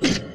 Yeah.